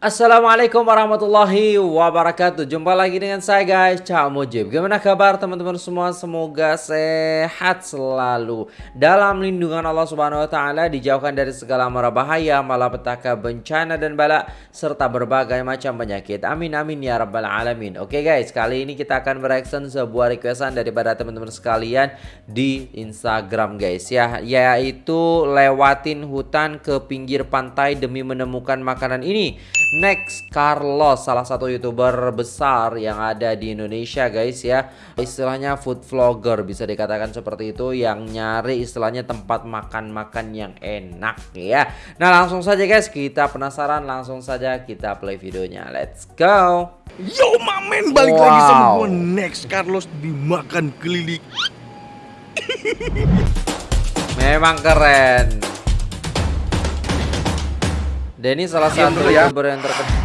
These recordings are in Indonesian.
Assalamualaikum warahmatullahi wabarakatuh. Jumpa lagi dengan saya guys. Cak Mujib. Gimana kabar teman-teman semua? Semoga sehat selalu. Dalam lindungan Allah subhanahu wa ta'ala Dijauhkan dari segala mara bahaya Malapetaka, bencana dan bala Serta berbagai macam penyakit. Amin amin ya rabbal alamin. Oke guys kali ini kita akan bereaction Sebuah requestan daripada teman-teman sekalian Di Instagram guys ya. Yaitu lewatin hutan ke pinggir pantai Demi menemukan makanan ini Next Carlos salah satu youtuber besar yang ada di Indonesia guys ya. Istilahnya food vlogger bisa dikatakan seperti itu Yang nyari istilahnya tempat makan-makan yang enak ya. Nah langsung saja guys kita penasaran langsung saja kita play videonya. Let's go. Yo mamen balik wow. lagi sama gue Next Carlos dimakan keliling. Memang keren Denny salah satu ya. youtuber yang terkenal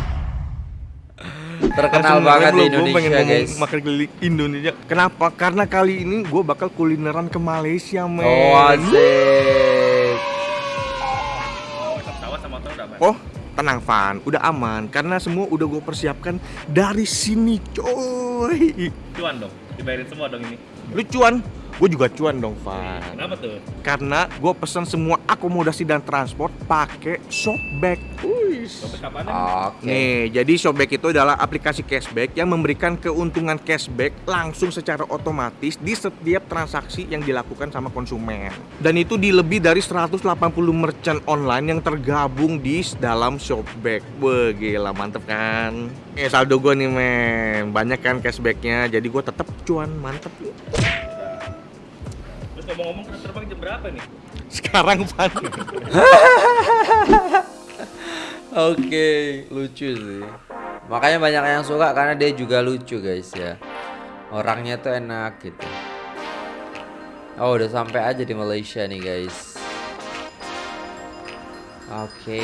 terkenal banget di Indonesia pengen guys. makan keliling Indonesia. Kenapa? Karena kali ini gue bakal kulineran ke Malaysia men. Oh asik. Oh tenang Van. Udah aman. Karena semua udah gue persiapkan dari sini coy. Cuan dong. Dibayarin semua dong ini. Lu cuan gue juga cuan dong Van kenapa tuh karena gue pesan semua akomodasi dan transport pakai Shopback Okay. Nih, jadi Shopback itu adalah aplikasi cashback yang memberikan keuntungan cashback langsung secara otomatis di setiap transaksi yang dilakukan sama konsumen. Dan itu di lebih dari 180 merchant online yang tergabung di dalam Shopback. Wah, gila mantep kan? Eh, saldo gue nih men, banyak kan cashbacknya, jadi gue tetap cuan mantep. Ngomong-ngomong terbang jam berapa nih? Sekarang Pan. Oke, lucu sih. Makanya banyak yang suka karena dia juga lucu guys ya. Orangnya tuh enak gitu. Oh, udah sampai aja di Malaysia nih guys. Oke.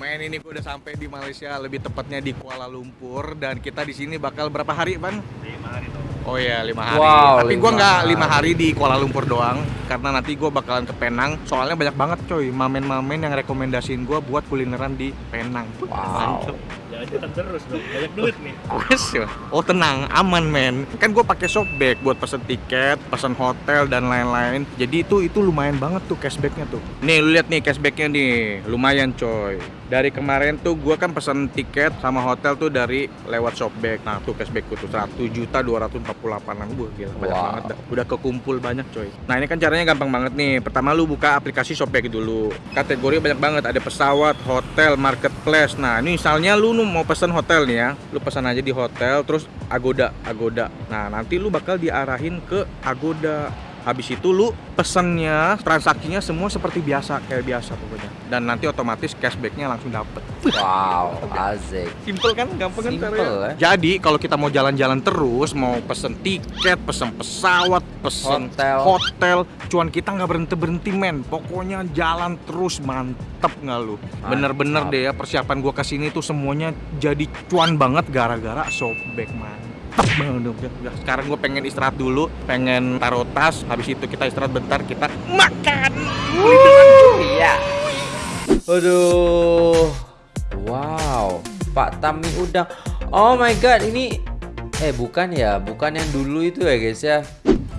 Men ini gue udah sampai di Malaysia, lebih tepatnya di Kuala Lumpur dan kita di sini bakal berapa hari, Pan? Lima hari tuh. Oh iya lima hari. Wow, Tapi gue nggak lima hari di Kuala Lumpur doang, karena nanti gue bakalan ke Penang. Soalnya banyak banget coy, mamen-mamen yang rekomendasiin gue buat kulineran di Penang. Wow. Mantep. Jangan terus dong, banyak duit nih. Oh tenang, aman men. Kan gue pakai Shopback buat pesen tiket, pesen hotel dan lain-lain. Jadi itu itu lumayan banget tuh cashbacknya tuh. Nih lu lihat nih cashbacknya nih, lumayan coy. Dari kemarin tuh gue kan pesen tiket sama hotel tuh dari lewat Shopback. Nah tuh cashbackku tuh satu juta dua ratus 48 ribu gila banyak Wow. banget dah. udah kekumpul banyak coy. Nah ini kan caranya gampang banget nih. Pertama lu buka aplikasi Shopback dulu. Kategori banyak banget. Ada pesawat hotel marketplace. Nah ini misalnya lu mau pesan hotel nih ya. Lu pesan aja di hotel terus Agoda Agoda. Nah nanti lu bakal diarahin ke Agoda Habis itu lu pesennya, transaksinya semua seperti biasa, kayak biasa pokoknya. Dan nanti otomatis cashbacknya langsung dapet. Wow, asik. Simple kan, gampang kan Simple caranya? ya. Jadi kalau kita mau jalan-jalan terus, mau pesen tiket, pesen pesawat, pesen Hotel. hotel, cuan kita nggak berhenti berhenti men. Pokoknya jalan terus mantep nggak lu? Bener-bener deh ya persiapan gua ke sini tuh semuanya jadi cuan banget gara-gara Shopback mantep banget dong. Ya, Sekarang gue pengen istirahat dulu, pengen taruh tas, habis itu kita istirahat bentar, kita makan. Iya. Aduh. Wow. Pak Tami udang. Oh my god, ini eh bukan ya, bukan yang dulu itu ya guys ya.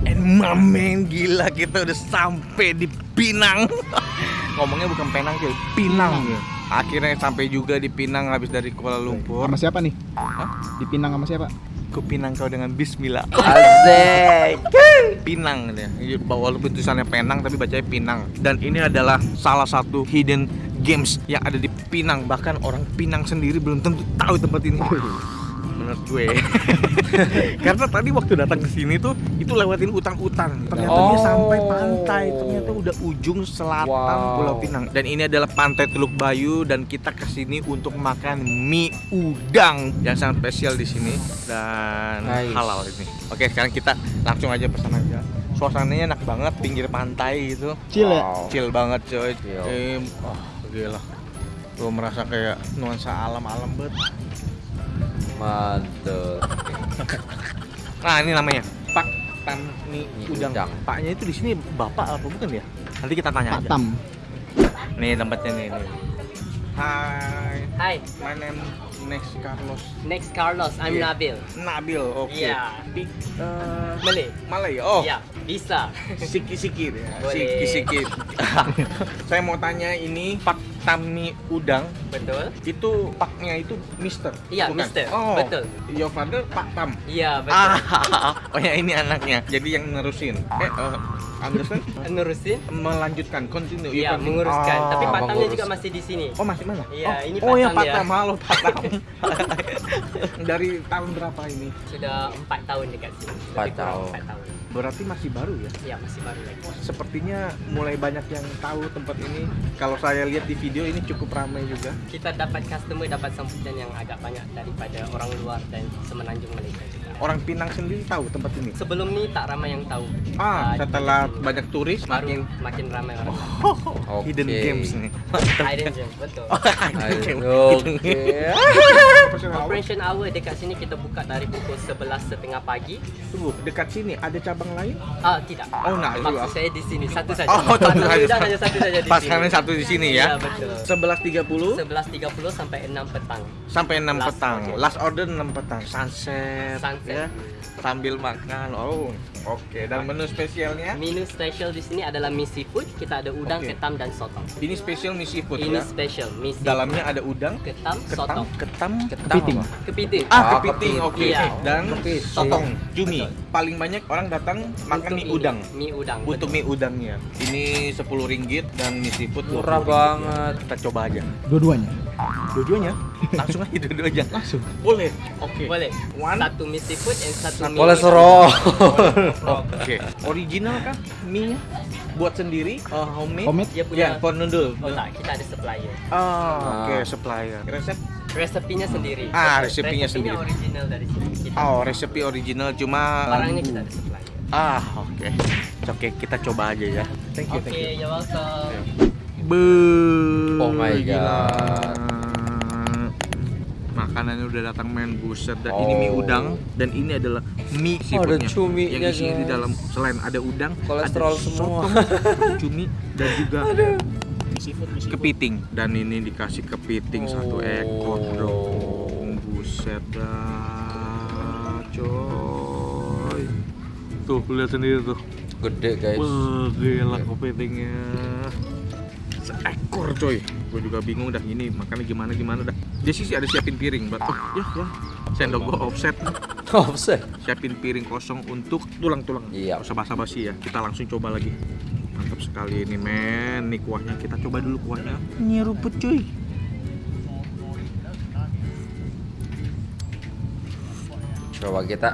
And mamen gila kita udah sampai di Pinang. Ngomongnya bukan Penang cuy, Pinang ya. Akhirnya sampai juga di Pinang habis dari Kuala Lumpur. Sama siapa nih? Di Pinang sama siapa? Ku Pinang kau dengan Bismillah. Asik. Pinang ya. Walaupun tulisannya Penang tapi bacanya Pinang. Dan ini adalah salah satu hidden games yang ada di Pinang. Bahkan orang Pinang sendiri belum tentu tahu tempat ini. Menurut gue. Karena tadi waktu datang ke sini tuh itu lewatin utang-utang. Ternyata dia Oh. sampai pantai. Ternyata udah ujung selatan Wow. Pulau Pinang. Dan ini adalah pantai Teluk Bayu dan kita ke sini untuk makan mie udang yang sangat spesial di sini dan Nice. halal ini. Oke, sekarang kita langsung aja pesan aja. Suasananya enak banget pinggir pantai gitu. Chill ya? Wow. Chill banget coy. Chill. Eh, wah, gila. Gue merasa kayak nuansa alam-alam banget. Mantap. Nah, ini namanya Pak Tam Mie Udang. Udang. Paknya itu di sini bapak apa bukan ya? Nanti kita tanya aja. Patam. Nih tempatnya nih. nih. Hai, Hi, my name next Carlos next Carlos. I'm Yeah. Nabil. Nabil. Oke. Yeah. Speak eh, Malay. Malay. Oh. Ya, bisa. Sikit-sikit ya. Sikit-sikit. Saya mau tanya ini Pak Tami Udang Betul? itu paknya itu Mister. Iya, bukan? Mister. Oh. Betul. Your father Pak Tam. Iya, betul. Ah, oh ya ini anaknya. Jadi yang nerusin. Eh, uh, understand? Nerusin? Melanjutkan, continue. Iya, menguruskan. Ah, Tapi patangnya mengurus. juga masih di sini. Oh masih mana? Iya, oh, ini Oh ya Patam Pak ya. Tam, halo Pak Tam. Dari tahun berapa ini? Sudah empat tahun dekat sini. Empat tahun. Empat tahun. Berarti masih baru ya? Iya, masih baru lagi. Sepertinya mulai banyak yang tahu tempat ini. Kalau saya lihat di video ini cukup ramai juga. Kita dapat customer, dapat sambutan yang agak banyak daripada orang luar dan semenanjung Malaysia juga. Orang Pinang sendiri tahu tempat ini. Sebelum ini tak ramai yang tahu. Ah, Ah, setelah banyak turis baru makin makin ramai orang. Oke. hidden games nih. Hidden gem, betul. Hidden game. Oke. Operation hour dekat sini kita buka dari pukul 11 setengah pagi. Tunggu, dekat sini ada cabang lain? Ah, tidak. Oh, nak dulu, Maksud ah. saya di sini satu saja. Oh, satu saja. hanya satu saja di Pas sini. kalian satu di sini ya. Iya, betul. 11.30 11.30 sampai 6 petang. sampai 6 Last petang. order. Last order 6 petang. Sunset, Sunset. ya. Sambil makan. Oh, oke. Dan menu spesialnya? Menu spesial di sini adalah mie seafood. Kita ada udang, Oke. ketam dan sotong. Ini spesial mie seafood Ini ya. spesial mie seafood. Dalamnya ada udang, ketam, ketam, sotong, ketam, Kepiting. apa? kepiting. Ah, Ah, kepiting, oke. kepiting. Iya. Dan Kepiting. sotong, cumi. Paling banyak orang datang makan Untuk mie ini, udang. Mie udang. Untuk betul. mie udangnya. Ini 10 ringgit dan mie seafood 20 Murah banget. Kita coba aja. Dua-duanya. Dua-duanya? Langsung aja dua-duanya. Langsung. Boleh. Oke. Boleh. One. Satu mie seafood dan satu mie Kolesterol. Oke. Original kah mie Buat sendiri? Uh, homemade? Homemade? Dia Ya, punya for noodle. Oh tak, kita ada supplier. Ah, oke, Ah. supplier. Resep? Resepinya sendiri. Ah, Betul. resepinya sendiri. original dari sini. Kita, Oh, resepi original cuma Barangnya kita ada supplier. Ah, oke. Oke, kita coba aja ya. Thank you, Oke, thank you. you're welcome. Be Oh my gila. Makanannya udah datang main buset dan ini mie Oh. udang dan ini adalah mie Oh, ada seafoodnya cuminya, yang isinya di guys. dalam selain ada udang Kolesterol ada semua. sotong, cumi dan juga kepiting dan ini dikasih kepiting satu ekor Oh. dong buset dah coy tuh lihat sendiri tuh Gede guys. Wah, gila kepitingnya. Seekor coy. Gue juga bingung dah ini makannya gimana gimana dah. Dia sih ada siapin piring, buat oh, ya ya. Sendok gue offset. Offset. Siapin piring kosong untuk tulang-tulang. Iya. Usah basa-basi ya. Kita langsung coba lagi. Mantap sekali ini men. Nih kuahnya kita coba dulu kuahnya. Ini rumput cuy. Coba kita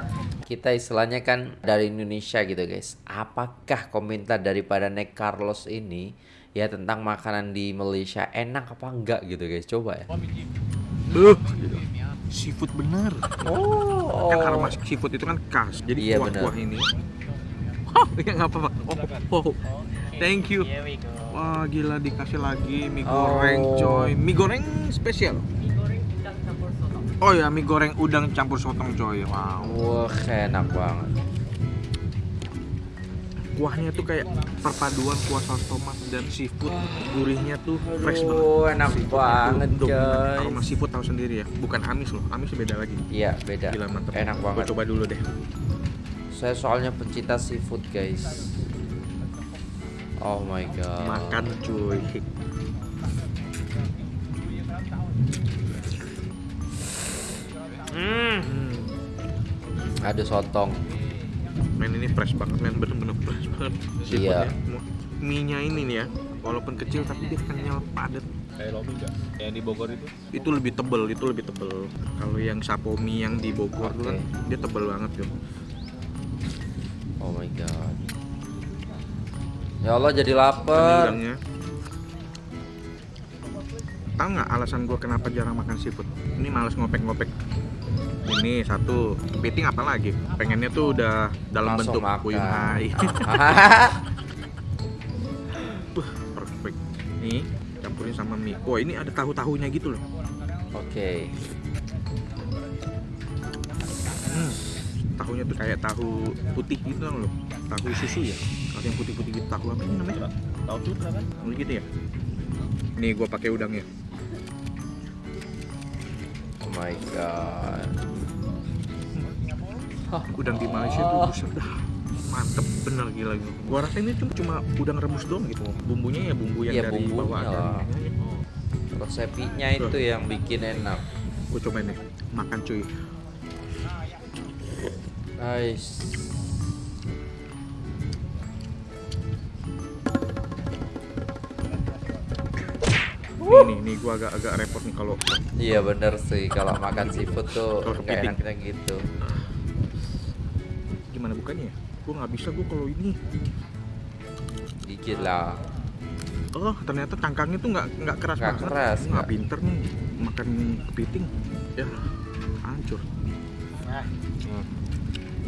kita istilahnya kan dari Indonesia gitu guys. Apakah komentar daripada Nek Carlos ini ya tentang makanan di Malaysia enak apa enggak gitu guys? Coba ya. Buh, seafood bener. Oh. Kan aroma seafood itu kan khas. Jadi Iya, kuah-kuah ini. Hah, ya nggak apa-apa. Oh, oh. Thank you. Here we go. Wah gila dikasih lagi mie Oh. goreng coy Mie goreng spesial Mie goreng sotong. Oh ya mie goreng udang campur sotong coy Wow Wah, enak banget. Kuahnya tuh kayak perpaduan kuah saus tomat dan seafood Gurihnya tuh fresh banget Aduh, enak Seafoodnya tuh banget, guys. Aroma seafood tahu sendiri ya Bukan amis loh Amis beda lagi Iya, beda. Gila mantep Enak Gua banget. coba dulu deh Saya soalnya pencinta seafood, guys. Oh my god. Makan cuy. Hmm. Ada sotong. Fresh banget men Bener-bener fresh banget Iya. Seafoodnya Mie nya ini nih ya Walaupun kecil tapi dia kenyal padat Kayak lomi enggak? Yang di Bogor itu. itu lebih tebel itu lebih tebel kalau yang sapomi yang di Bogor tuh kan dia tebel banget tuh Oh my god. Ya Allah jadi lapar. tahu nggak alasan gue kenapa jarang makan seafood ini males ngopek-ngopek ini satu kepiting apa lagi pengennya tuh udah dalam Langsung bentuk makan. Buh, perfect nih campurin sama mie wah ini ada tahu-tahunya gitu loh Oke. Hmm, tahunya tuh kayak tahu putih gitu loh tahu susu ya kalau yang putih-putih gitu tahu apa ini namanya Tahu sutra kan? Gitu ya Nih gua pakai udangnya. Oh my god. Udang di Malaysia tuh buset dah. Mantep bener gila gila. Gua rasa ini cuma cuma udang rebus doang gitu. Bumbunya ya bumbu yang Iya, dari bumbunya bawah lah. Resepnya itu yang bikin enak. Gua cobain nih. Makan cuy. Nice. Nih nih gua agak agak repot nih kalau Iya bener sih kalau makan seafood tuh nggak kepiting. enaknya gitu. Gimana bukannya ya. Gua nggak bisa gua kalau ini. Dikit lah. Oh, ternyata cangkangnya tuh nggak nggak keras Nggak banget. keras, Nggak pinter nih makan kepiting. Ya, hancur.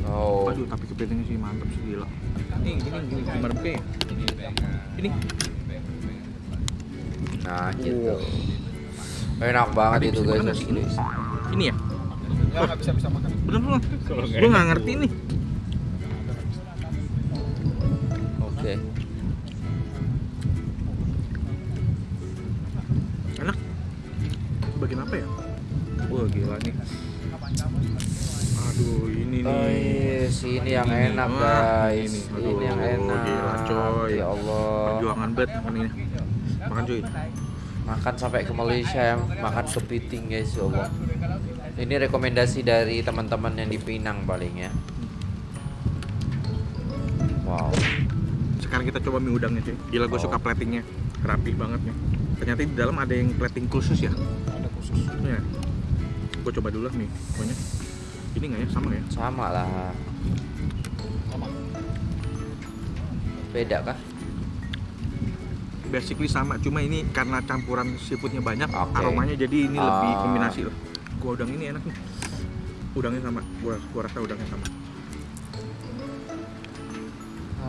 Oh. Aduh, tapi kepitingnya sih mantap sih gila. Nih, gini gini gimana bukannya? Ini Nah gitu. Enak banget Tadi itu guys nasi? ini ya? Ya nggak bisa bisa makan. Bener loh. Gua nggak ngerti nih. Iya, sini yang Ini, enak guys. ini. Ini, Aduh, yang enak. gila, coy. Ya Allah. Perjuangan bet makan ini. Makan cuy. Makan sampai ke Malaysia ya, makan kepiting guys ya Allah. Ini rekomendasi dari teman-teman yang di Pinang paling ya. Wow. Sekarang kita coba mie udangnya cuy. Gila gue Oh. suka platingnya. Rapih banget nih. Ternyata di dalam ada yang plating khusus ya. Ada khusus. Ya. Gue coba dulu lah nih. Pokoknya. Ini nggak ya? Sama ya? Sama lah. Beda kah? Basically sama, cuma ini karena campuran seafoodnya banyak, Oke. aromanya jadi ini lebih Ah. kombinasi loh. Gua udang ini enak nih. Udangnya sama, gua gua rasa udangnya sama.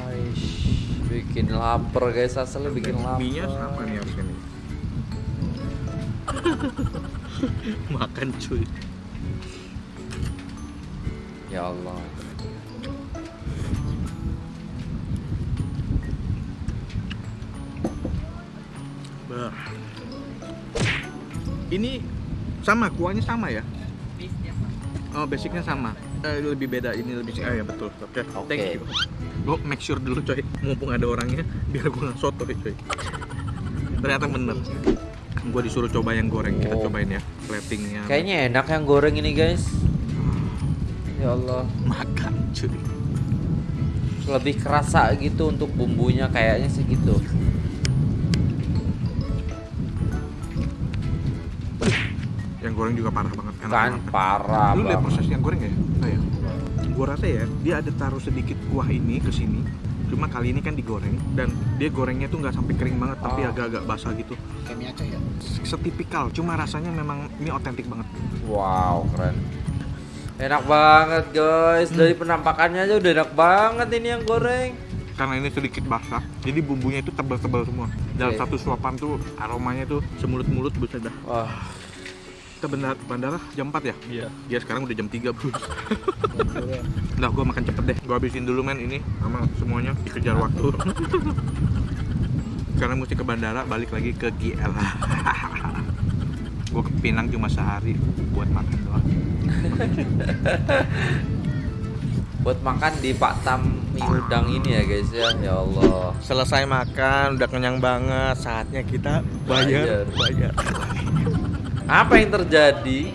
Aish, bikin lapar guys, asli bikin lapar. Mie-nya sama nih harusnya nih. Makan cuy. Ya Allah. Bah. Ini sama, kuahnya sama ya? Oh, basicnya sama. Eh, lebih beda, ini lebih eh, ya betul. Oke, Oke. thank you. Gue make sure dulu coy, mumpung ada orangnya, biar gue nggak soto coy. Ternyata bener. Gue disuruh coba yang goreng, kita Oh. cobain ya, platingnya. Kayaknya enak yang goreng ini guys. Ya Allah. makan cuy. Lebih kerasa gitu untuk bumbunya kayaknya sih Yang goreng juga parah banget, enak Kan banget. parah Lu lihat proses yang goreng ya? Enggak ya? Gua rasa ya, dia ada taruh sedikit kuah ini ke sini. Cuma kali ini kan digoreng dan dia gorengnya tuh nggak sampai kering banget, tapi Oh. agak-agak basah gitu. Kayak mie Aceh ya. Setipikal, cuma rasanya memang ini otentik banget. Wow, keren. Enak banget guys. Dari penampakannya aja udah enak banget ini yang goreng. Karena ini sedikit basah, jadi bumbunya itu tebal-tebal semua. Dalam Oke. satu suapan tuh aromanya tuh semulut-mulut buset dah. Wah, Kita bandara, bandara jam 4 ya? Iya. Ya sekarang udah jam 3 bro. Udah gua makan cepet deh. Gua habisin dulu men ini sama semuanya dikejar waktu. Karena mesti ke bandara balik lagi ke GL. gua ke Pinang cuma sehari buat makan doang. buat makan di Pak Tam mie udang ini ya guys ya. Ya Allah. Selesai makan, udah kenyang banget. Saatnya kita bayar, bayar. Apa yang terjadi?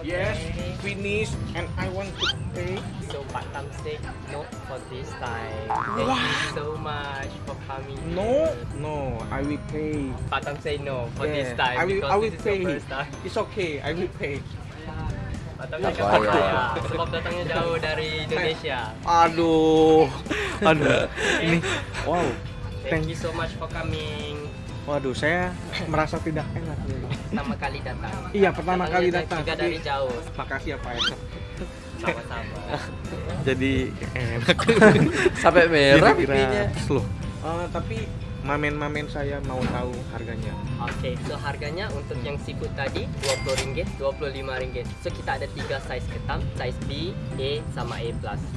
Yes, finish and I want to pay. So Pak Tam say no for this time. Thank you so much for coming. No, no, I will pay. Pak Tam say no for Yeah, this time I will, because I will this is pay. your first time. It's okay, I will pay. Cakap payah. saya sebab datangnya jauh dari Indonesia. Aduh, aduh, ini, wow, Thank you so much for coming. Waduh, saya merasa tidak enak nih. Pertama kali datang. Iya, pertama kali Datangnya datang. Juga dari jauh. Makasih ya Pak Esa. Sama-sama. Jadi enak. Sampai merah pipinya. loh. Eh, tapi mamen-mamen saya mau tahu harganya. Oke, so harganya untuk yang seafood tadi RM20, RM25. So kita ada tiga size ketam, size B, A, sama A+.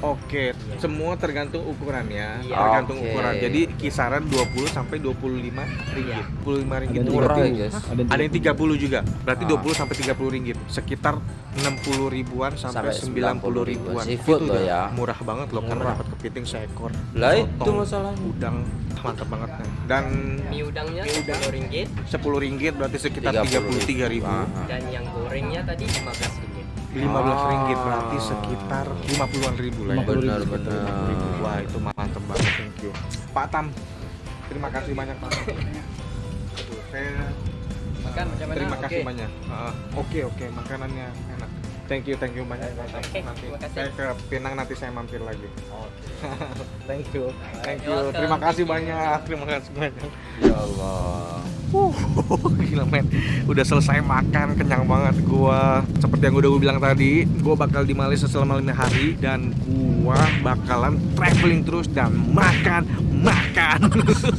Oke, Iya. semua tergantung ukurannya. Iya. Tergantung Oke. ukuran. Jadi kisaran 20 sampai 25 ringgit. Iya. 25 ringgit Ada itu murah berarti ya, guys. ada yang 30 juga. Berarti Ah. 20 sampai 30 ringgit. Sekitar 60 ribuan sampai, Sampai 90 90 ribuan. Seafood itu loh udah ya. Murah banget loh karena Murah. dapat kepiting seekor. Lah itu masalahnya. Udang mantap banget nih. Dan Mie udangnya RM10 10 ringgit berarti sekitar 33 ribu. Ah, dan yang gorengnya tadi RM15. 15 ringgit Ah. berarti sekitar 50-an ribu lah ya. 50 ribu. Benar-benar. Wah itu mantep banget, thank you. Pak Tam, terima kasih banyak Pak. Saya Makan terima kasih Oke. banyak. Ah, Oke oke makanannya enak. Thank you thank you banyak. Oke, nanti terima kasih. saya ke Pinang nanti saya mampir lagi. thank you thank you. Terima kasih banyak terima kasih banyak. Ya Allah. Gila men, udah selesai makan, kenyang banget gua. Seperti yang udah gue bilang tadi, gua bakal di Malaysia selama lima hari dan gua bakalan traveling terus dan makan, makan.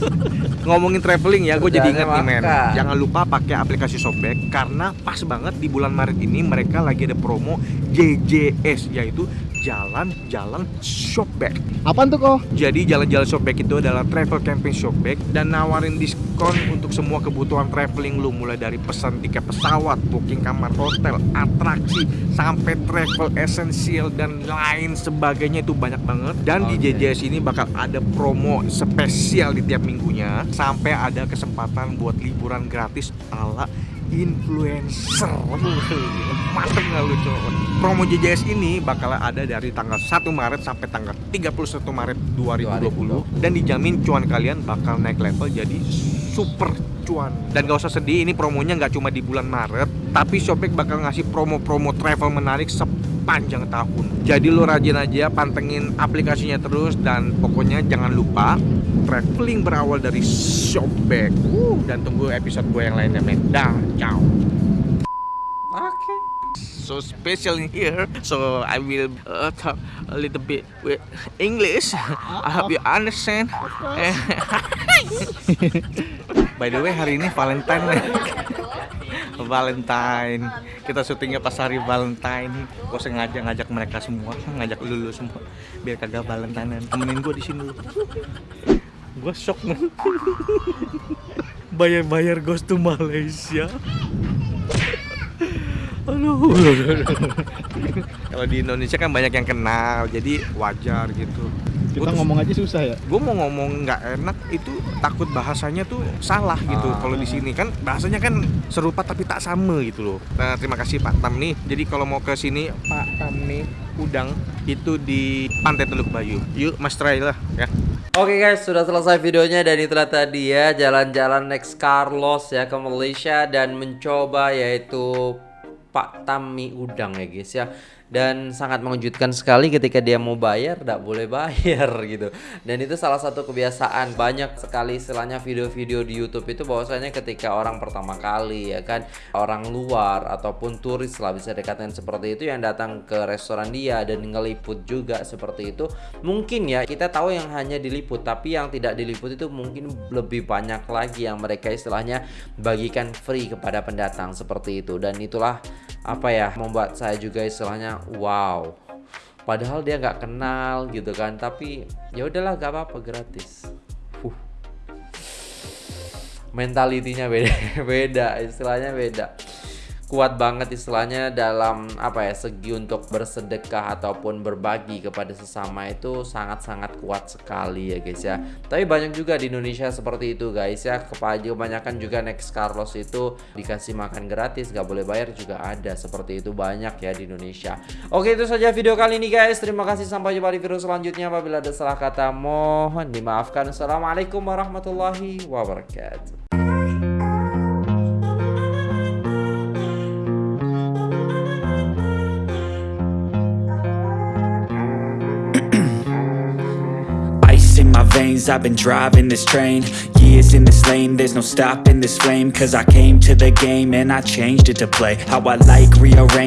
Ngomongin traveling ya, gue jadi inget nih men. Jangan lupa pakai aplikasi Shopback karena pas banget di bulan Maret ini mereka lagi ada promo JJS yaitu jalan-jalan Shopback. Apaan tuh kok? Jadi jalan-jalan Shopback itu adalah travel camping Shopback dan nawarin diskon untuk semua kebutuhan traveling lu mulai dari pesan tiket pesawat, booking kamar hotel, atraksi sampai travel essential dan lain sebagainya itu banyak banget. Dan di Oke. JJS ini bakal ada promo spesial di tiap minggunya sampai ada kesempatan buat liburan gratis ala influencer. Mantep nggak lu cowok promo JJS ini bakal ada dari tanggal 1 Maret sampai tanggal 31 Maret 2020 dan dijamin cuan kalian bakal naik level jadi super cuan. Dan gak usah sedih ini promonya nggak cuma di bulan Maret tapi Shopback bakal ngasih promo-promo travel menarik sepanjang tahun. Jadi lu rajin aja pantengin aplikasinya terus dan pokoknya jangan lupa traveling berawal dari Shopback. Uh, dan tunggu episode gue yang lainnya men. Dah ciao. Oke. so special in here so I will uh, talk a little bit with English. I hope you understand. By the way hari ini Valentine Valentine kita syutingnya pas hari Valentine gue sengaja ngajak mereka semua ngajak lulu semua biar kagak Valentine temenin gue di sini gue shock man bayar-bayar ghost to Malaysia Aduh. Kalau di Indonesia kan banyak yang kenal, jadi wajar gitu. Kita ngomong aja susah ya. gue mau ngomong nggak enak itu takut bahasanya tuh salah gitu. Ah. Kalau di sini kan bahasanya kan serupa tapi tak sama gitu loh. Nah, terima kasih Pak Tam nih. Jadi kalau mau ke sini Pak Tam nih udang itu di Pantai Teluk Bayu. Yuk Mas try lah ya. Oke guys, sudah selesai videonya dan itulah tadi ya jalan-jalan next Carlos ya ke Malaysia dan mencoba yaitu Pak Tami udang ya guys ya. Dan sangat mengejutkan sekali ketika dia mau bayar tidak boleh bayar gitu. Dan itu salah satu kebiasaan banyak sekali istilahnya video-video di YouTube itu bahwasanya ketika orang pertama kali ya kan orang luar ataupun turis lah bisa dikatakan seperti itu yang datang ke restoran dia dan ngeliput juga seperti itu mungkin ya kita tahu yang hanya diliput tapi yang tidak diliput itu mungkin lebih banyak lagi yang mereka istilahnya bagikan free kepada pendatang seperti itu dan itulah apa ya membuat saya juga istilahnya wow. Padahal dia nggak kenal gitu kan tapi ya udahlah gak apa-apa gratis. Uh. mentalitinya beda beda istilahnya beda kuat banget istilahnya dalam apa ya segi untuk bersedekah ataupun berbagi kepada sesama itu sangat-sangat kuat sekali ya guys ya. Tapi banyak juga di Indonesia seperti itu guys ya. Kebanyakan juga next Carlos itu dikasih makan gratis nggak boleh bayar juga ada seperti itu banyak ya di Indonesia. Oke itu saja video kali ini guys. Terima kasih sampai jumpa di video selanjutnya. Apabila ada salah kata mohon dimaafkan. Assalamualaikum warahmatullahi wabarakatuh veins, I've been driving this train Years in this lane, there's no stopping this flame Cause I came to the game and I changed it to play. How I like, rearrange